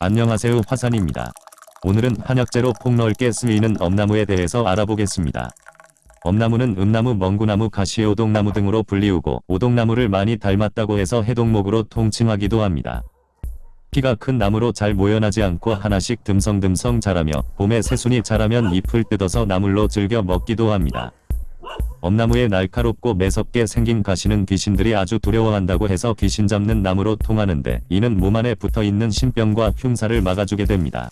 안녕하세요 화산입니다. 오늘은 한약재로 폭넓게 쓰이는 엄나무에 대해서 알아보겠습니다. 엄나무는 음나무, 멍구나무, 가시, 오동나무 등으로 불리우고 오동나무를 많이 닮았다고 해서 해동목으로 통칭하기도 합니다. 키가 큰 나무로 잘 모여나지 않고 하나씩 듬성듬성 자라며 봄에 새순이 자라면 잎을 뜯어서 나물로 즐겨 먹기도 합니다. 엄나무의 날카롭고 매섭게 생긴 가시는 귀신들이 아주 두려워한다고 해서 귀신 잡는 나무로 통하는데 이는 몸 안에 붙어있는 신병과 흉사를 막아주게 됩니다.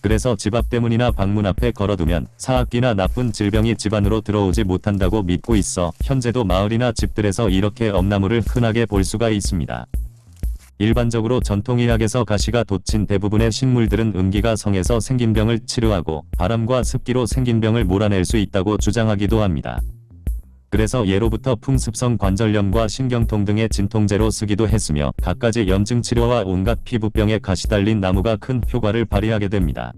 그래서 집앞 대문이나 방문 앞에 걸어두면 사악기나 나쁜 질병이 집 안으로 들어오지 못한다고 믿고 있어 현재도 마을이나 집들에서 이렇게 엄나무를 흔하게 볼 수가 있습니다. 일반적으로 전통의학에서 가시가 돋친 대부분의 식물들은 음기가 성에서 생긴 병을 치료하고 바람과 습기로 생긴 병을 몰아낼 수 있다고 주장하기도 합니다. 그래서 예로부터 풍습성 관절염과 신경통 등의 진통제로 쓰기도 했으며 갖가지 염증 치료와 온갖 피부병에 가시 달린 나무가 큰 효과를 발휘하게 됩니다.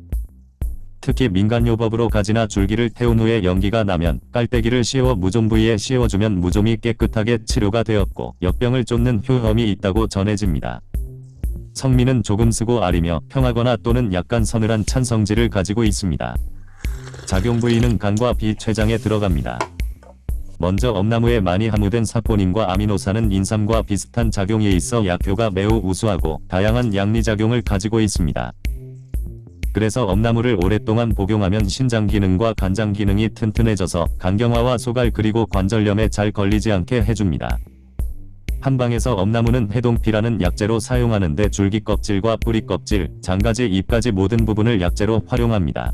특히 민간요법으로 가지나 줄기를 태운 후에 연기가 나면 깔때기를 씌워 무좀 부위에 씌워주면 무좀이 깨끗하게 치료가 되었고 역병을 쫓는 효험이 있다고 전해집니다. 성미는 조금 쓰고 아리며 평하거나 또는 약간 서늘한 찬 성질을 가지고 있습니다. 작용 부위는 간과 비, 췌장에 들어갑니다. 먼저 엄나무에 많이 함유된 사포닌과 아미노산은 인삼과 비슷한 작용에 있어 약효가 매우 우수하고 다양한 양리작용을 가지고 있습니다. 그래서 엄나무를 오랫동안 복용하면 신장 기능과 간장 기능이 튼튼해져서 간경화와 소갈 그리고 관절염에 잘 걸리지 않게 해줍니다. 한방에서 엄나무는 해동피라는 약재로 사용하는데 줄기 껍질과 뿌리 껍질, 장가지, 잎까지 모든 부분을 약재로 활용합니다.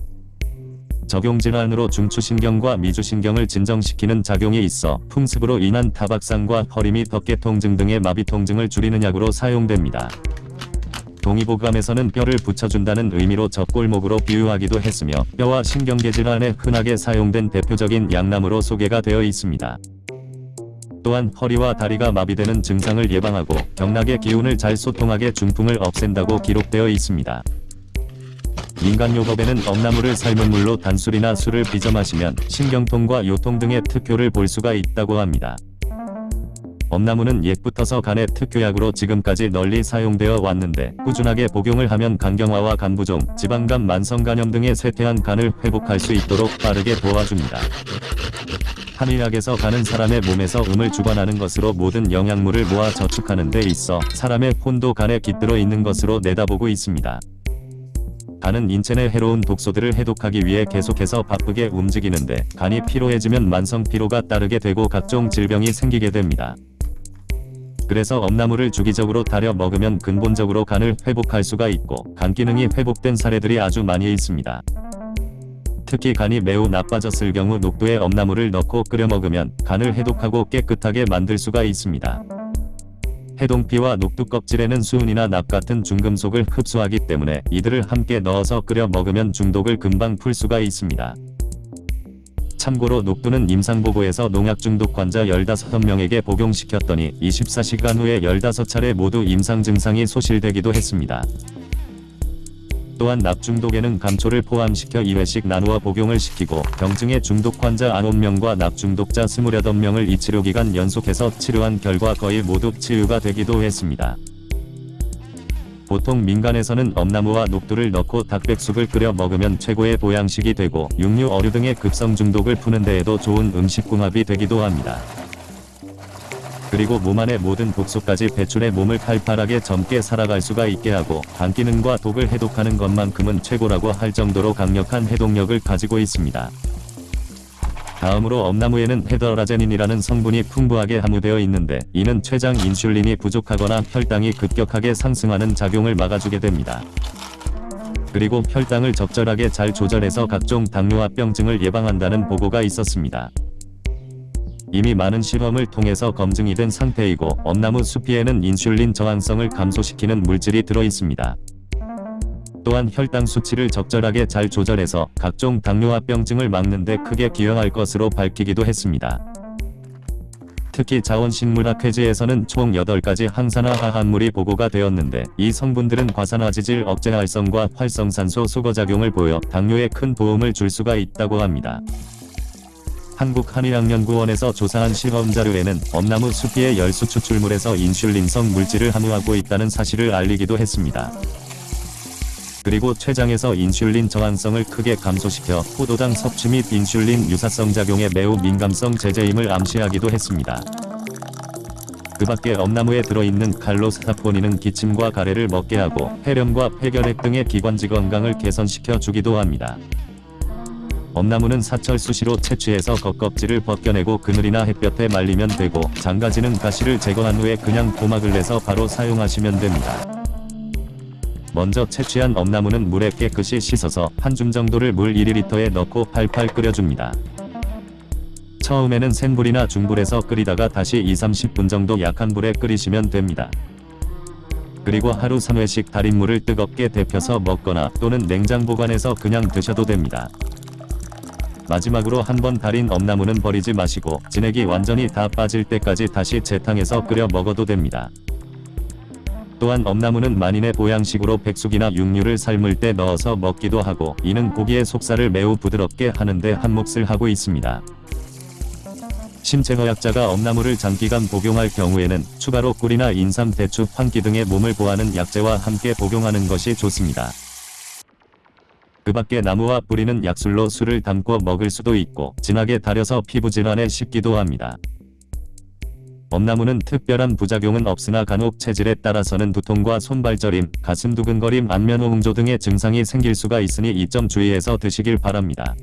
적용질환으로 중추신경과 미주신경을 진정시키는 작용이 있어 풍습으로 인한 타박상과 허리 및 어깨통증 등의 마비통증을 줄이는 약으로 사용됩니다. 동의보감에서는 뼈를 붙여준다는 의미로 젖골목으로 비유하기도 했으며 뼈와 신경계 질환에 흔하게 사용된 대표적인 약나무로 소개가 되어 있습니다. 또한 허리와 다리가 마비되는 증상을 예방하고 경락의 기운을 잘 소통하게 중풍을 없앤다고 기록되어 있습니다. 민간요법에는 엄나무를 삶은 물로 단술이나 술을 빚어 마시면 신경통과 요통 등의 특효를 볼 수가 있다고 합니다. 엄나무는 옛부터서 간의 특효약으로 지금까지 널리 사용되어 왔는데 꾸준하게 복용을 하면 간경화와 간부종, 지방간 만성간염 등의 쇠퇴한 간을 회복할 수 있도록 빠르게 도와줍니다. 한의학에서 간은 사람의 몸에서 음을 주관하는 것으로 모든 영양물을 모아 저축하는 데 있어 사람의 혼도 간에 깃들어 있는 것으로 내다보고 있습니다. 간은 인체 내 해로운 독소들을 해독하기 위해 계속해서 바쁘게 움직이는데 간이 피로해지면 만성 피로가 따르게 되고 각종 질병이 생기게 됩니다. 그래서 엄나무를 주기적으로 달여 먹으면 근본적으로 간을 회복할 수가 있고 간 기능이 회복된 사례들이 아주 많이 있습니다. 특히 간이 매우 나빠졌을 경우 녹두에 엄나무를 넣고 끓여 먹으면 간을 해독하고 깨끗하게 만들 수가 있습니다. 해동피와 녹두 껍질에는 수은이나 납 같은 중금속을 흡수하기 때문에 이들을 함께 넣어서 끓여 먹으면 중독을 금방 풀 수가 있습니다. 참고로 녹두는 임상보고에서 농약 중독 환자 15명에게 복용시켰더니 24시간 후에 15차례 모두 임상 증상이 소실되기도 했습니다. 또한 납중독에는 감초를 포함시켜 2회씩 나누어 복용을 시키고 병증의 중독 환자 9명과 납중독자 28명을 이 치료기간 연속해서 치료한 결과 거의 모두 치유가 되기도 했습니다. 보통 민간에서는 엄나무와 녹두를 넣고 닭백숙을 끓여 먹으면 최고의 보양식이 되고 육류 어류 등의 급성 중독을 푸는 데에도 좋은 음식궁합이 되기도 합니다. 그리고 몸 안의 모든 독소까지 배출해 몸을 팔팔하게 젊게 살아갈 수가 있게 하고 간 기능과 독을 해독하는 것만큼은 최고라고 할 정도로 강력한 해독력을 가지고 있습니다. 다음으로 엄나무에는 헤더라제닌이라는 성분이 풍부하게 함유되어 있는데 이는 췌장 인슐린이 부족하거나 혈당이 급격하게 상승하는 작용을 막아주게 됩니다. 그리고 혈당을 적절하게 잘 조절해서 각종 당뇨합병증을 예방한다는 보고가 있었습니다. 이미 많은 실험을 통해서 검증이 된 상태이고 엄나무 수피에는 인슐린 저항성을 감소시키는 물질이 들어 있습니다. 또한 혈당 수치를 적절하게 잘 조절해서 각종 당뇨합병증을 막는 데 크게 기여할 것으로 밝히기도 했습니다. 특히 자원식물학 회지에서는 총 8가지 항산화 화합물이 보고가 되었는데 이 성분들은 과산화지질 억제 활성과 활성산소 수거작용을 보여 당뇨에 큰 도움을 줄 수가 있다고 합니다. 한국한의학연구원에서 조사한 실험자료에는 엄나무 수피의 열수 추출물에서 인슐린성 물질을 함유하고 있다는 사실을 알리기도 했습니다. 그리고 췌장에서 인슐린 저항성을 크게 감소시켜 포도당 섭취 및 인슐린 유사성 작용에 매우 민감성 제제임을 암시하기도 했습니다. 그 밖에 엄나무에 들어있는 칼로스타포닌은 기침과 가래를 먹게 하고 폐렴과 폐결핵 등의 기관지 건강을 개선시켜 주기도 합니다. 엄나무는 사철 수시로 채취해서 겉껍질을 벗겨내고 그늘이나 햇볕에 말리면 되고 장가지는 가시를 제거한 후에 그냥 고막을 내서 바로 사용하시면 됩니다. 먼저 채취한 엄나무는 물에 깨끗이 씻어서 한 줌 정도를 물 1리터에 넣고 팔팔 끓여줍니다. 처음에는 센 불이나 중불에서 끓이다가 다시 2-30분 정도 약한 불에 끓이시면 됩니다. 그리고 하루 3회씩 달인 물을 뜨겁게 데펴서 먹거나 또는 냉장 보관해서 그냥 드셔도 됩니다. 마지막으로 한번 달인 엄나무는 버리지 마시고 진액이 완전히 다 빠질 때까지 다시 재탕해서 끓여 먹어도 됩니다. 또한 엄나무는 만인의 보양식으로 백숙이나 육류를 삶을 때 넣어서 먹기도 하고 이는 고기의 속살을 매우 부드럽게 하는데 한몫을 하고 있습니다. 심체허약자가 엄나무를 장기간 복용할 경우에는 추가로 꿀이나 인삼, 대추, 황기 등의 몸을 보하는 약재와 함께 복용하는 것이 좋습니다. 그 밖에 나무와 뿌리는 약술로 술을 담고 먹을 수도 있고 진하게 달여서 피부 질환에 씹기도 합니다. 엄나무는 특별한 부작용은 없으나 간혹 체질에 따라서는 두통과 손발저림, 가슴 두근거림, 안면 홍조 등의 증상이 생길 수가 있으니 이 점 주의해서 드시길 바랍니다.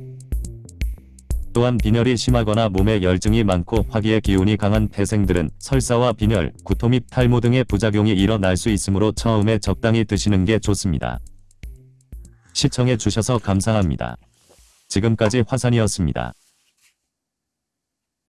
또한 빈혈이 심하거나 몸에 열증이 많고 화기의 기운이 강한 태생들은 설사와 빈혈, 구토 및 탈모 등의 부작용이 일어날 수 있으므로 처음에 적당히 드시는 게 좋습니다. 시청해 주셔서 감사합니다. 지금까지 화산이었습니다.